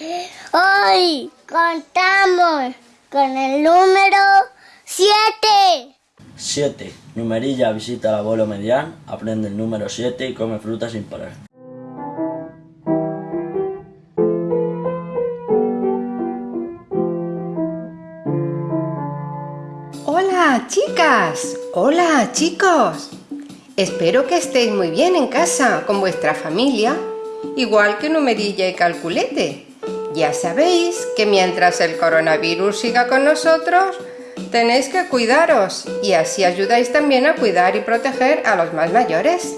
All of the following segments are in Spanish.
Hoy contamos con el número 7. 7. Numerilla visita al abuelo Medián, aprende el número 7 y come fruta sin parar. Hola chicas, hola chicos. Espero que estéis muy bien en casa con vuestra familia, igual que Numerilla y Calculete. Ya sabéis que mientras el coronavirus siga con nosotros, tenéis que cuidaros y así ayudáis también a cuidar y proteger a los más mayores.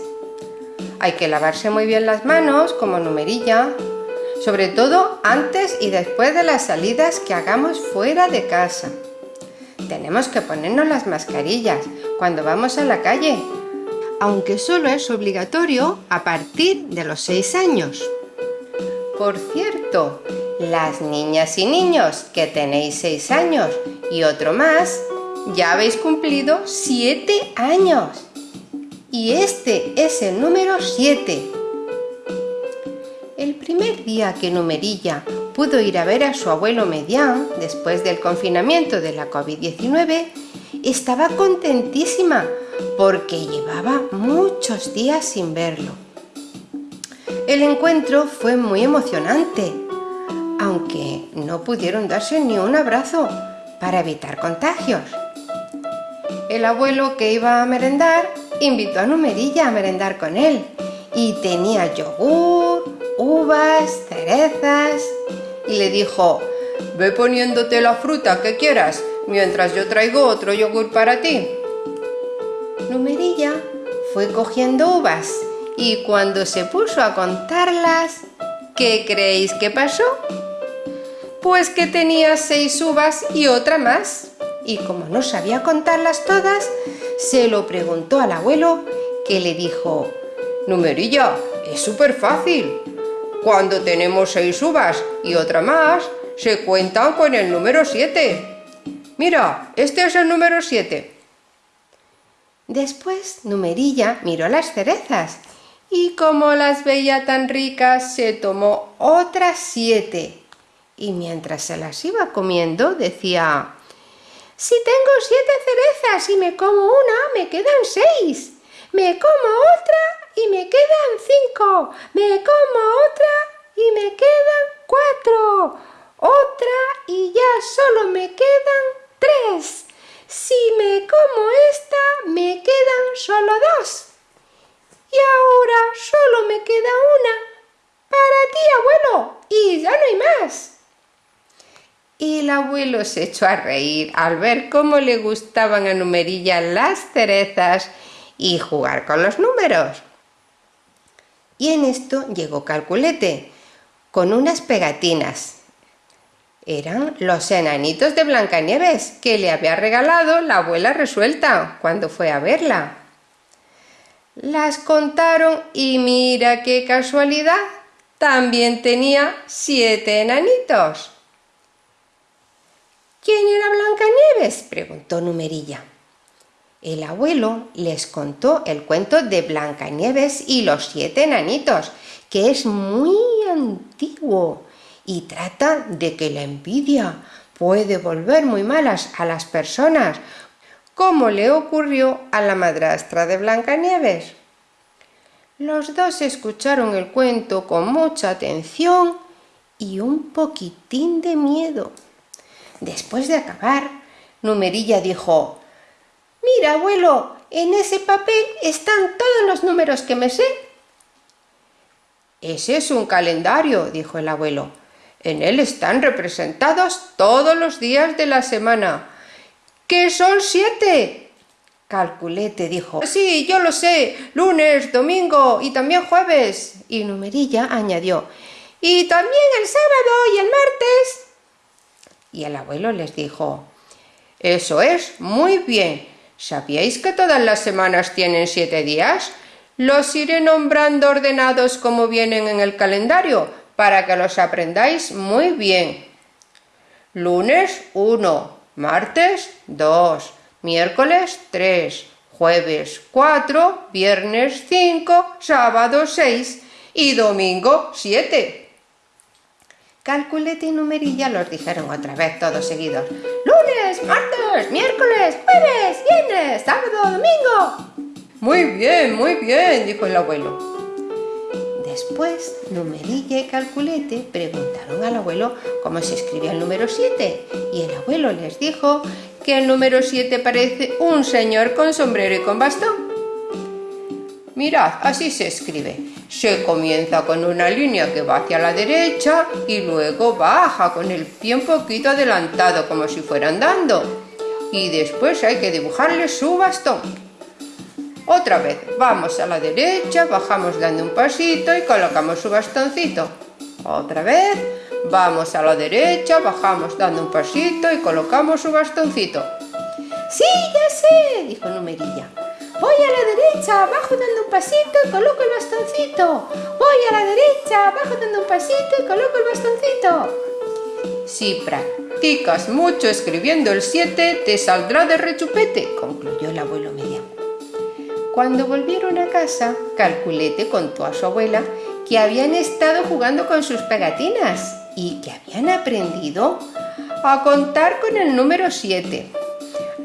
Hay que lavarse muy bien las manos, como Numerilla, sobre todo antes y después de las salidas que hagamos fuera de casa. Tenemos que ponernos las mascarillas cuando vamos a la calle, aunque solo es obligatorio a partir de los 6 años. Por cierto, las niñas y niños que tenéis 6 años y otro más, ya habéis cumplido 7 años. Y este es el número 7. El primer día que Numerilla pudo ir a ver a su abuelo Medián después del confinamiento de la COVID-19, estaba contentísima porque llevaba muchos días sin verlo. El encuentro fue muy emocionante, aunque no pudieron darse ni un abrazo para evitar contagios. El abuelo que iba a merendar invitó a Numerilla a merendar con él y tenía yogur, uvas, cerezas y le dijo «Ve poniéndote la fruta que quieras mientras yo traigo otro yogur para ti». Numerilla fue cogiendo uvas y cuando se puso a contarlas, ¿qué creéis que pasó? Pues que tenía seis uvas y otra más. Y como no sabía contarlas todas, se lo preguntó al abuelo que le dijo Numerilla, es súper fácil. Cuando tenemos seis uvas y otra más, se cuentan con el número 7. Mira, este es el número 7. Después Numerilla miró las cerezas y como las veía tan ricas, se tomó otras siete. Y mientras se las iba comiendo, decía Si tengo siete cerezas y me como una, me quedan seis. Me como otra y me quedan cinco. Me como otra y me quedan cuatro. Otra y ya solo me quedan tres. Si me como esta, me quedan solo dos. Y ahora solo me queda una. Para ti, abuelo. Y ya no hay más. Y el abuelo se echó a reír al ver cómo le gustaban a Numerilla las cerezas y jugar con los números. Y en esto llegó Calculete, con unas pegatinas. Eran los enanitos de Blancanieves que le había regalado la abuela resuelta cuando fue a verla. Las contaron y mira qué casualidad, también tenía siete enanitos. Preguntó Numerilla. El abuelo les contó el cuento de Blancanieves y los siete enanitos, que es muy antiguo y trata de que la envidia puede volver muy malas a las personas, como le ocurrió a la madrastra de Blancanieves. Los dos escucharon el cuento con mucha atención y un poquitín de miedo. Después de acabar, Numerilla dijo Mira, abuelo, en ese papel están todos los números que me sé. Ese es un calendario, dijo el abuelo. En él están representados todos los días de la semana. ¿Qué son siete? Calculete dijo. Sí, yo lo sé. Lunes, domingo y también jueves. Y Numerilla añadió. Y también el sábado y el martes. Y el abuelo les dijo. Eso es muy bien. ¿Sabíais que todas las semanas tienen siete días? Los iré nombrando ordenados como vienen en el calendario, para que los aprendáis muy bien. Lunes 1, martes 2, miércoles 3, jueves 4, viernes 5, sábado 6 y domingo 7. Calculete y numerilla los dijeron otra vez todos seguidos. Martes, miércoles, jueves, viernes, sábado, domingo. Muy bien, muy bien, dijo el abuelo. Después, Numerilla y Calculete preguntaron al abuelo cómo se escribía el número 7 y el abuelo les dijo que el número 7 parece un señor con sombrero y con bastón. Mirad, así se escribe. Se comienza con una línea que va hacia la derecha y luego baja con el pie un poquito adelantado como si fuera andando. Y después hay que dibujarle su bastón. Otra vez, vamos a la derecha, bajamos dando un pasito y colocamos su bastoncito. Otra vez, vamos a la derecha, bajamos dando un pasito y colocamos su bastoncito. ¡Sí, ya sé! dijo Numerilla. Voy a la derecha, bajo dando un pasito y coloco el bastoncito. Voy a la derecha, bajo dando un pasito y coloco el bastoncito. Si practicas mucho escribiendo el 7, te saldrá de rechupete, concluyó el abuelo mediano. Cuando volvieron a casa, Calculete contó a su abuela que habían estado jugando con sus pegatinas y que habían aprendido a contar con el número 7.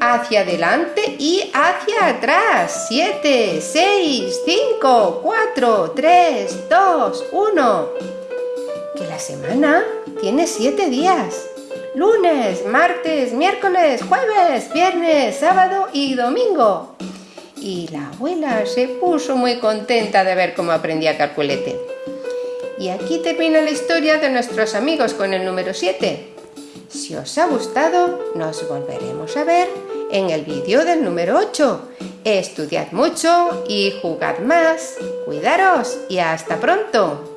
Hacia adelante y hacia atrás. 7, 6, 5, 4, 3, 2, 1. Que la semana tiene 7 días. Lunes, martes, miércoles, jueves, viernes, sábado y domingo y la abuela se puso muy contenta de ver cómo aprendía Calculete. Y aquí termina la historia de nuestros amigos con el número 7. Si os ha gustado, nos volveremos a ver en el vídeo del número 8. Estudiad mucho y jugad más. Cuidaros y hasta pronto.